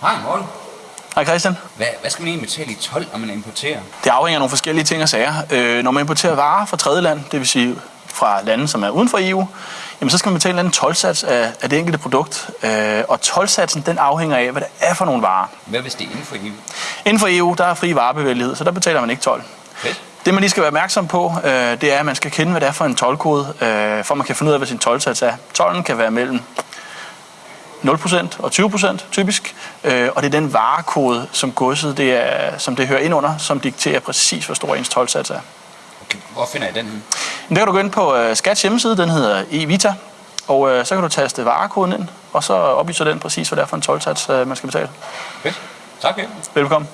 Hej Morten. Hej Christian. Hvad, hvad skal man egentlig betale i 12, når man importerer? Det afhænger af nogle forskellige ting og sager. Øh, når man importerer varer fra tredje land, det vil sige fra lande, som er uden for EU, jamen så skal man betale en anden tolvsats af, af det enkelte produkt. Øh, og tolvsatsen den afhænger af, hvad det er for nogle varer. Hvad hvis det er inden for EU? Inden for EU, der er fri varebevægelighed, så der betaler man ikke tolv. Fedt. Det man lige skal være opmærksom på, øh, det er, at man skal kende, hvad det er for en tolkode, øh, for man kan finde ud af, hvad sin tolvsats er. Tollen kan være mellem 0% og 20% typisk, øh, og det er den varekode, som godset det er, som det hører ind under, som dikterer præcis, hvor stor ens tolvsats er. Okay, hvor finder jeg den der kan du gå ind på øh, Skats hjemmeside, den hedder eVita, og øh, så kan du taste varekoden ind, og så oplyser den præcis, hvad det er for en tolvsats, øh, man skal betale. Fedt. Tak. Velkommen.